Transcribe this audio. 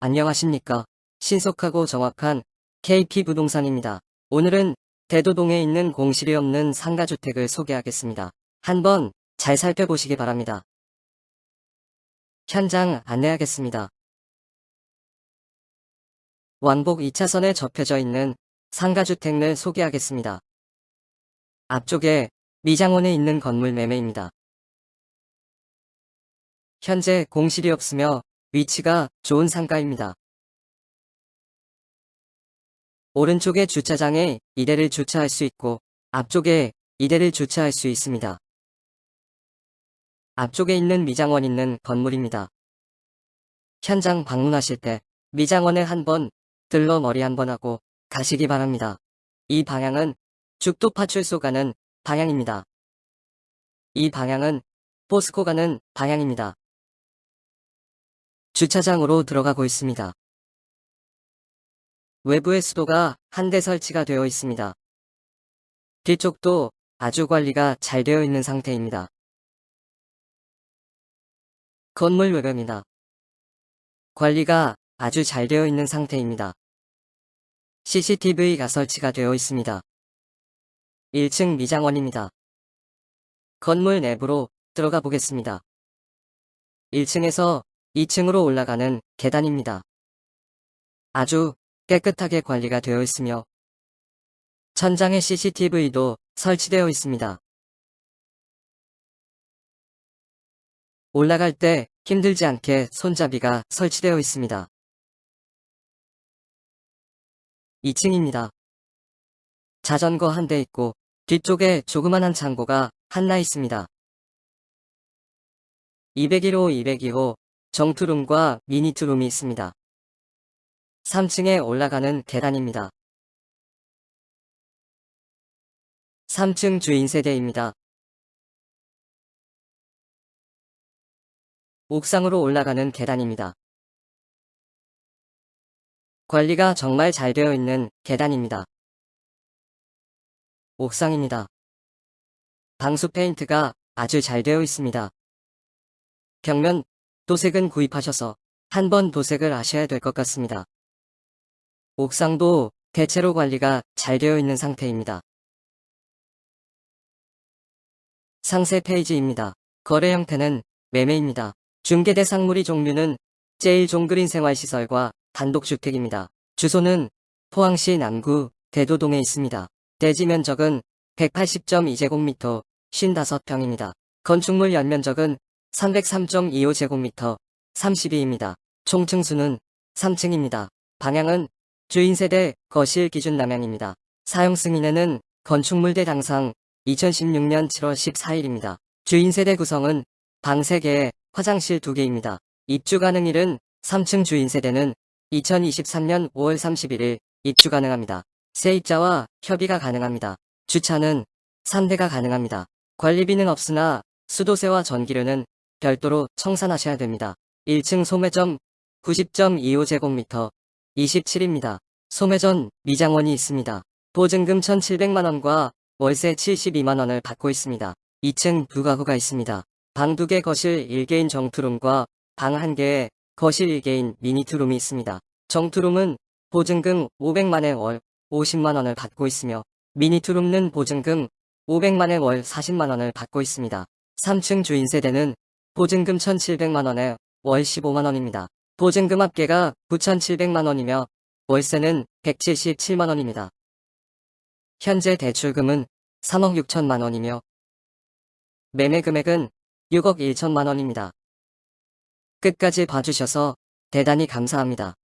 안녕하십니까. 신속하고 정확한 KP 부동산입니다. 오늘은 대도동에 있는 공실이 없는 상가주택을 소개하겠습니다. 한번 잘 살펴보시기 바랍니다. 현장 안내하겠습니다. 왕복 2차선에 접혀져 있는 상가주택을 소개하겠습니다. 앞쪽에 미장원에 있는 건물 매매입니다. 현재 공실이 없으며 위치가 좋은 상가입니다. 오른쪽에 주차장에 2대를 주차할 수 있고 앞쪽에 2대를 주차할 수 있습니다. 앞쪽에 있는 미장원 있는 건물입니다. 현장 방문하실 때 미장원에 한번 들러 머리 한번 하고 가시기 바랍니다. 이 방향은 죽도 파출소 가는 방향입니다. 이 방향은 포스코 가는 방향입니다. 주차장으로 들어가고 있습니다. 외부에 수도가 한 대 설치가 되어 있습니다. 뒤쪽도 아주 관리가 잘 되어 있는 상태입니다. 건물 외벽입니다. 관리가 아주 잘 되어 있는 상태입니다. CCTV가 설치가 되어 있습니다. 1층 미장원입니다. 건물 내부로 들어가 보겠습니다. 1층에서 2층으로 올라가는 계단입니다. 아주 깨끗하게 관리가 되어 있으며 천장에 CCTV도 설치되어 있습니다. 올라갈 때 힘들지 않게 손잡이가 설치되어 있습니다. 2층입니다. 자전거 한 대 있고 뒤쪽에 조그만한 창고가 하나 있습니다. 201호 202호 정투룸과 미니투룸이 있습니다. 3층에 올라가는 계단입니다. 3층 주인세대입니다. 옥상으로 올라가는 계단입니다. 관리가 정말 잘 되어 있는 계단입니다. 옥상입니다. 방수 페인트가 아주 잘 되어 있습니다. 벽면 도색은 구입하셔서 한 번 도색을 하셔야 될 것 같습니다. 옥상도 대체로 관리가 잘 되어 있는 상태입니다. 상세 페이지입니다. 거래 형태는 매매입니다. 중개 대 상물이 종류는 제일 종그린 생활시설과 단독주택입니다. 주소는 포항시 남구 대도동에 있습니다. 대지 면적은 180.2제곱미터 55평입니다. 건축물 연면적은 303.25제곱미터 32입니다. 총 층수는 3층입니다. 방향은 주인세대 거실 기준 남향입니다. 사용 승인에는 건축물대 당상 2016년 7월 14일입니다. 주인세대 구성은 방 3개에 화장실 2개입니다. 입주 가능일은 3층 주인세대는 2023년 5월 31일 입주 가능합니다. 세입자와 협의가 가능합니다. 주차는 3대가 가능합니다. 관리비는 없으나 수도세와 전기료는 별도로 청산하셔야 됩니다. 1층 소매점 90.25제곱미터 27입니다. 소매전 미장원이 있습니다. 보증금 1,700만원과 월세 72만원을 받고 있습니다. 2층 두 가구가 있습니다. 방 2개 거실 1개인 정투룸과 방 1개에 거실 1개인 미니투룸이 있습니다. 정투룸은 보증금 500만에 월 50만원을 받고 있으며 미니투룸은 보증금 500만에 월 40만원을 받고 있습니다. 3층 주인세대는 보증금 1,700만원에 월 15만원입니다. 보증금 합계가 9,700만원이며 월세는 177만원입니다. 현재 대출금은 3억 6천만원이며 매매 금액은 6억 1천만원입니다. 끝까지 봐주셔서 대단히 감사합니다.